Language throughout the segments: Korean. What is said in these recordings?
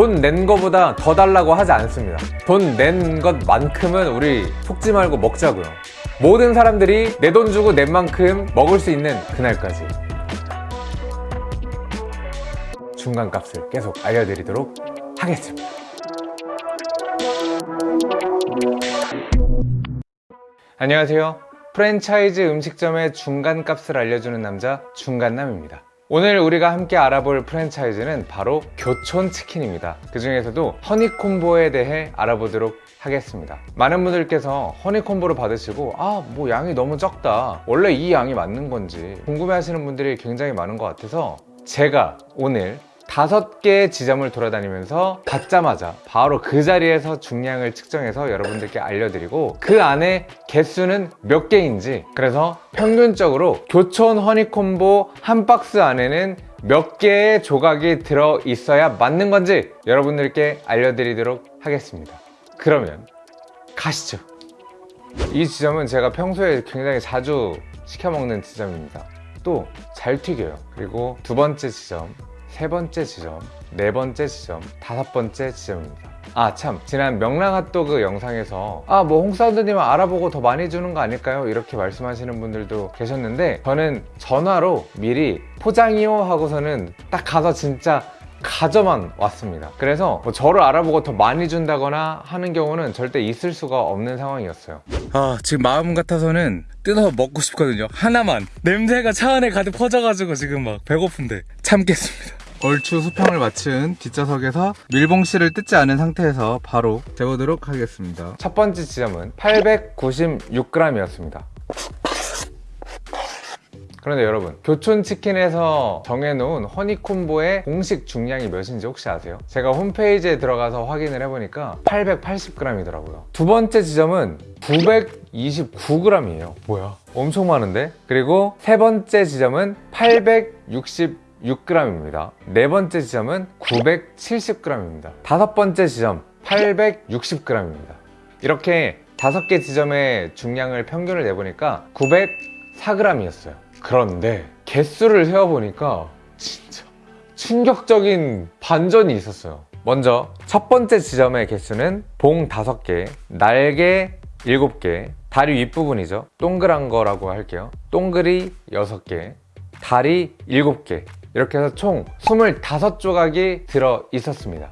돈 낸 거보다 더 달라고 하지 않습니다. 돈 낸 것만큼은 우리 속지 말고 먹자고요. 모든 사람들이 내 돈 주고 낸 만큼 먹을 수 있는 그날까지. 중간값을 계속 알려드리도록 하겠습니다. 안녕하세요. 프랜차이즈 음식점의 중간값을 알려주는 남자 중간남입니다 오늘 우리가 함께 알아볼 프랜차이즈는 바로 교촌치킨입니다. 그 중에서도 허니콤보에 대해 알아보도록 하겠습니다. 많은 분들께서 허니콤보를 받으시고 아 뭐 양이 너무 적다. 원래 이 양이 맞는 건지 궁금해 하시는 분들이 굉장히 많은 것 같아서 제가 오늘 다섯 개의 지점을 돌아다니면서 받자마자 바로 그 자리에서 중량을 측정해서 여러분들께 알려드리고 그 안에 개수는 몇 개인지 그래서 평균적으로 교촌 허니콤보 한 박스 안에는 몇 개의 조각이 들어 있어야 맞는 건지 여러분들께 알려드리도록 하겠습니다. 그러면 가시죠. 이 지점은 제가 평소에 굉장히 자주 시켜 먹는 지점입니다. 또 잘 튀겨요. 그리고 두 번째 지점 세 번째 지점, 네 번째 지점, 다섯 번째 지점입니다. 아 참. 지난 명랑 핫도그 영상에서 아 뭐 홍사운드님은 알아보고 더 많이 주는 거 아닐까요? 이렇게 말씀하시는 분들도 계셨는데 저는 전화로 미리 포장이요 하고서는 딱 가서 진짜 가져만 왔습니다. 그래서 뭐 저를 알아보고 더 많이 준다거나 하는 경우는 절대 있을 수가 없는 상황이었어요. 아 지금 마음 같아서는 뜯어 먹고 싶거든요. 하나만. 냄새가 차 안에 가득 퍼져가지고 지금 막 배고픈데 참겠습니다 얼추 수평을 맞춘 뒷좌석에서 밀봉실을 뜯지 않은 상태에서 바로 재보도록 하겠습니다. 첫 번째 지점은 896g이었습니다. 그런데 여러분 교촌치킨에서 정해놓은 허니콤보의 공식 중량이 몇인지 혹시 아세요? 제가 홈페이지에 들어가서 확인을 해보니까 880g이더라고요. 두 번째 지점은 929g이에요. 뭐야? 엄청 많은데? 그리고 세 번째 지점은 866g입니다. 네 번째 지점은 970g입니다. 다섯 번째 지점 860g입니다. 이렇게 다섯 개 지점의 중량을 평균을 내보니까 904g이었어요. 그런데 개수를 세어보니까 진짜 충격적인 반전이 있었어요. 먼저 첫 번째 지점의 개수는 봉 5개, 날개 7개, 다리 윗부분이죠. 동그란 거라고 할게요. 동글이 6개, 다리 7개 이렇게 해서 총 25조각이 들어 있었습니다.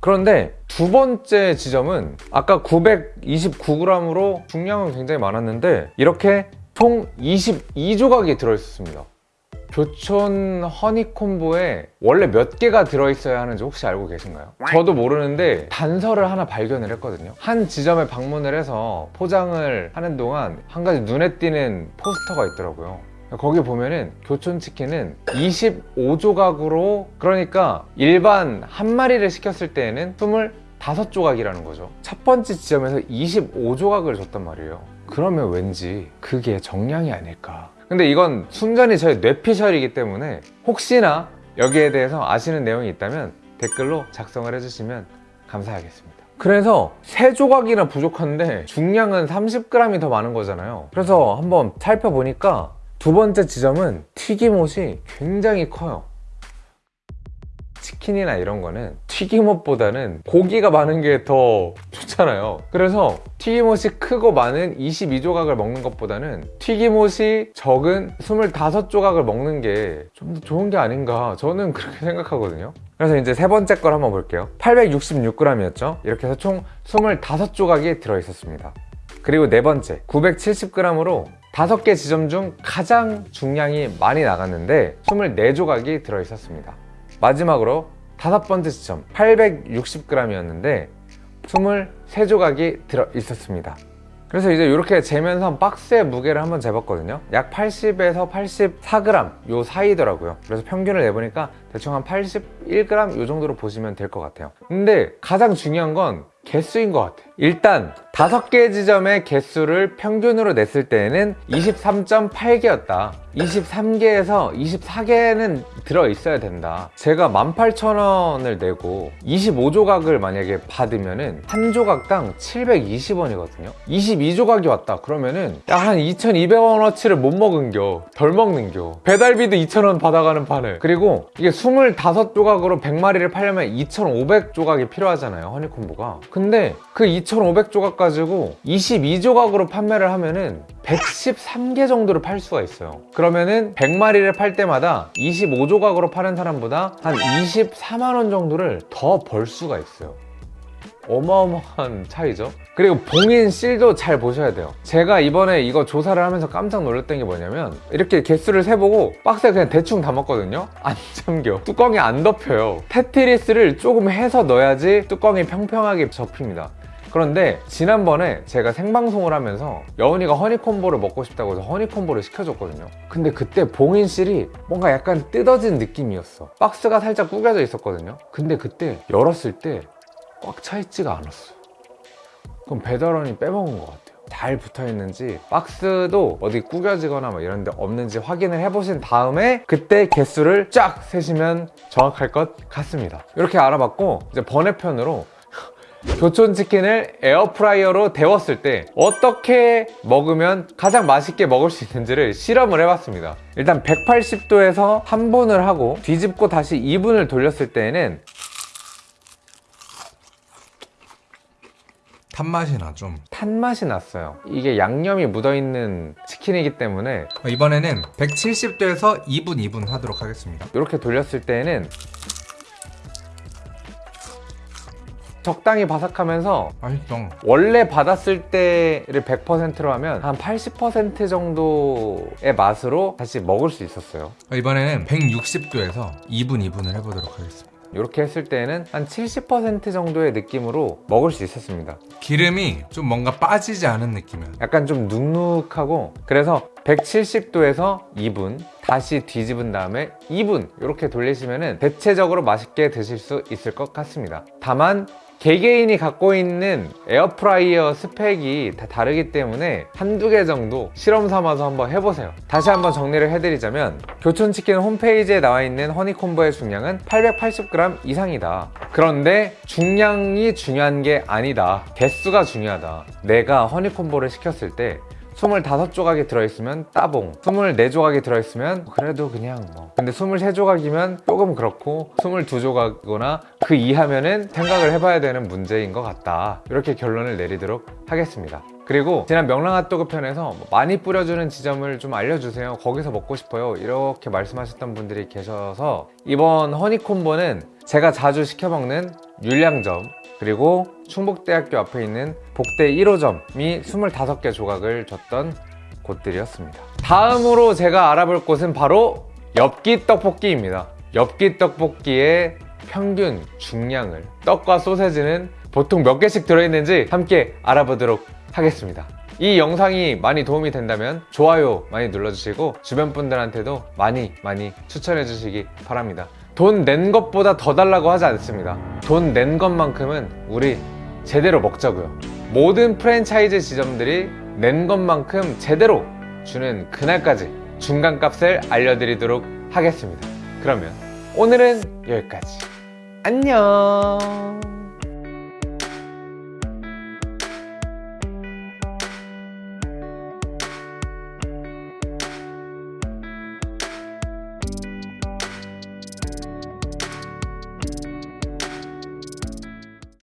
그런데 두 번째 지점은 아까 929g으로 중량은 굉장히 많았는데 이렇게 총 22조각이 들어있었습니다. 교촌 허니콤보에 원래 몇 개가 들어있어야 하는지 혹시 알고 계신가요? 저도 모르는데 단서를 하나 발견을 했거든요. 한 지점에 방문을 해서 포장을 하는 동안 한 가지 눈에 띄는 포스터가 있더라고요 거기 보면은 교촌치킨은 25조각으로 그러니까 일반 한 마리를 시켰을 때에는 25조각이라는 거죠. 첫 번째 지점에서 25조각을 줬단 말이에요. 그러면 왠지 그게 정량이 아닐까? 근데 이건 순전히 저의 뇌피셜이기 때문에 혹시나 여기에 대해서 아시는 내용이 있다면 댓글로 작성을 해주시면 감사하겠습니다. 그래서 세 조각이나 부족한데 중량은 30g이 더 많은 거잖아요. 그래서 한번 살펴보니까 두 번째 지점은 튀김옷이 굉장히 커요. 치킨이나 이런 거는 튀김옷보다는 고기가 많은 게 더 좋잖아요. 그래서 튀김옷이 크고 많은 22조각을 먹는 것보다는 튀김옷이 적은 25조각을 먹는 게 좀 더 좋은 게 아닌가 저는 그렇게 생각하거든요. 그래서 이제 세 번째 걸 한번 볼게요. 866g이었죠? 이렇게 해서 총 25조각이 들어있었습니다. 그리고 네 번째 970g으로 다섯 개 지점 중 가장 중량이 많이 나갔는데 24조각이 들어있었습니다. 마지막으로 다섯 번째 지점 860g이었는데 23조각이 들어있었습니다. 그래서 이제 이렇게 재면서 박스의 무게를 한번 재봤거든요. 약 80에서 84g 요 사이더라고요. 그래서 평균을 내보니까 대충 한 81g 요 정도로 보시면 될 것 같아요. 근데 가장 중요한 건 개수인 것 같아요 일단 다섯 개 지점의 개수를 평균으로 냈을 때에는 23.8개였다. 23개에서 24개는 들어있어야 된다. 제가 18,000원을 내고 25조각을 만약에 받으면 은 한 조각당 720원이거든요. 22조각이 왔다. 그러면은 약한 2,200원어치를 못 먹은겨. 덜 먹는겨. 배달비도 2,000원 받아가는 판을. 그리고 이게 25조각으로 100마리를 팔려면 2,500조각이 필요하잖아요. 허니콤보가. 근데 그 2,500조각 가지고 22조각으로 판매를 하면은 113개 정도를 팔 수가 있어요. 그러면은 100마리를 팔 때마다 25조각으로 파는 사람보다 한 24만원 정도를 더 벌 수가 있어요. 어마어마한 차이죠. 그리고 봉인 실도 잘 보셔야 돼요. 제가 이번에 이거 조사를 하면서 깜짝 놀랐던 게 뭐냐면 이렇게 개수를 세보고 박스에 그냥 대충 담았거든요. 안 잠겨. 뚜껑이 안 덮여요. 테트리스를 조금 해서 넣어야지 뚜껑이 평평하게 접힙니다. 그런데 지난번에 제가 생방송을 하면서 여운이가 허니콤보를 먹고 싶다고 해서 허니콤보를 시켜줬거든요. 근데 그때 봉인실이 뭔가 약간 뜯어진 느낌이었어. 박스가 살짝 구겨져 있었거든요. 근데 그때 열었을 때 꽉 차 있지가 않았어. 그럼 배달원이 빼먹은 것 같아요. 잘 붙어 있는지 박스도 어디 구겨지거나 뭐 이런 데 없는지 확인을 해보신 다음에 그때 개수를 쫙 세시면 정확할 것 같습니다. 이렇게 알아봤고 이제 번외편으로 교촌 치킨을 에어프라이어로 데웠을 때 어떻게 먹으면 가장 맛있게 먹을 수 있는지를 실험을 해봤습니다. 일단 180도에서 3분을 하고 뒤집고 다시 2분을 돌렸을 때에는 탄맛이 나 좀. 탄맛이 났어요. 이게 양념이 묻어있는 치킨이기 때문에 이번에는 170도에서 2분 2분 하도록 하겠습니다. 이렇게 돌렸을 때에는 적당히 바삭하면서 맛있어. 원래 받았을 때를 100%로 하면 한 80% 정도의 맛으로 다시 먹을 수 있었어요. 이번에는 160도에서 2분 2분을 해보도록 하겠습니다. 이렇게 했을 때는 한 70% 정도의 느낌으로 먹을 수 있었습니다. 기름이 좀 뭔가 빠지지 않은 느낌이야. 약간 좀 눅눅하고 그래서 170도에서 2분 다시 뒤집은 다음에 2분 이렇게 돌리시면 대체적으로 맛있게 드실 수 있을 것 같습니다. 다만 개개인이 갖고 있는 에어프라이어 스펙이 다 다르기 때문에 한두 개 정도 실험 삼아서 한번 해보세요. 다시 한번 정리를 해드리자면 교촌치킨 홈페이지에 나와 있는 허니콤보의 중량은 880g 이상이다. 그런데 중량이 중요한 게 아니다. 개수가 중요하다. 내가 허니콤보를 시켰을 때 25조각이 들어있으면 따봉 24조각이 들어있으면 그래도 그냥 뭐. 근데 23조각이면 조금 그렇고 22조각이거나 그 이하면은 생각을 해봐야 되는 문제인 것 같다. 이렇게 결론을 내리도록 하겠습니다. 그리고 지난 명랑핫도그 편에서 뭐 많이 뿌려주는 지점을 좀 알려주세요. 거기서 먹고 싶어요. 이렇게 말씀하셨던 분들이 계셔서 이번 허니콤보는 제가 자주 시켜 먹는 율량점 그리고 충북대학교 앞에 있는 복대 1호점이 25개 조각을 줬던 곳들이었습니다. 다음으로 제가 알아볼 곳은 바로 엽기 떡볶이입니다. 엽기 떡볶이의 평균 중량을 떡과 소세지는 보통 몇 개씩 들어있는지 함께 알아보도록 하겠습니다. 이 영상이 많이 도움이 된다면 좋아요 많이 눌러주시고 주변 분들한테도 많이 많이 추천해 주시기 바랍니다 돈 낸 것보다 더 달라고 하지 않습니다. 돈 낸 것만큼은 우리 제대로 먹자고요. 모든 프랜차이즈 지점들이 낸 것만큼 제대로 주는 그날까지 중간값을 알려드리도록 하겠습니다. 그러면 오늘은 여기까지. 안녕